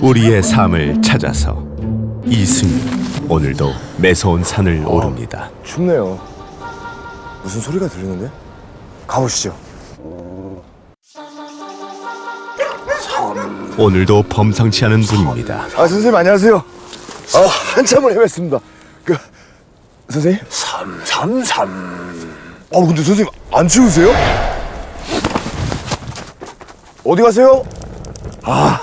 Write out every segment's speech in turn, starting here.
우리의 삶을 찾아서 이승윤 오늘도 매서운 산을 오릅니다. 춥네요. 무슨 소리가 들리는데? 가보시죠. 오늘도 범상치 않은 분입니다. 아 선생님 안녕하세요. 아 한참을 헤맸습니다. 그 선생님? 삼삼삼. 아 근데 선생님 안 추우세요? 어디 가세요? 아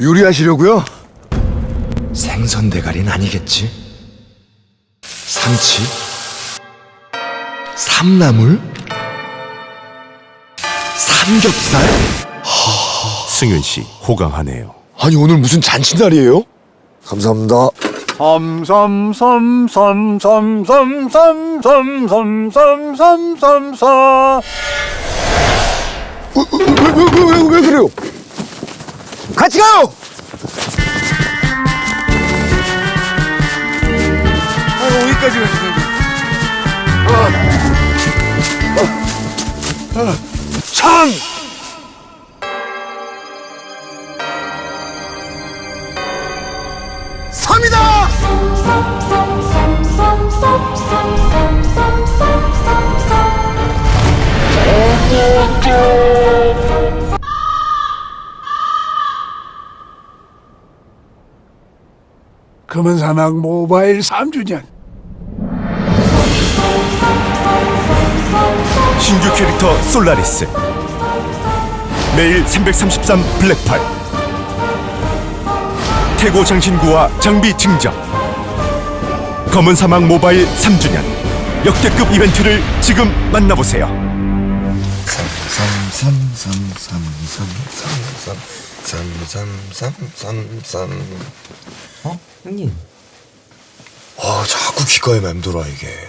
요리하시려고요? 생선 대가리는 아니겠지? 삼치? 삼나물? 삼겹살? 승윤 씨 호강하네요. 아니 오늘 무슨 잔칫날이에요? 감사합니다. 삼삼삼삼삼삼삼삼삼삼삼 왜왜왜 왜, 왜, 왜 그래요? 같이 가요. 아 어디까지 가시는데 참. 삼이다. 검은 사막 모바일 3주년 신규 캐릭터 솔라리스 매일 333 블랙팔 태고 장신구와 장비 증정 검은 사막 모바일 3주년 역대급 이벤트를 지금 만나보세요. 어? 형님 아 자꾸 귓가에 맴돌아 이게.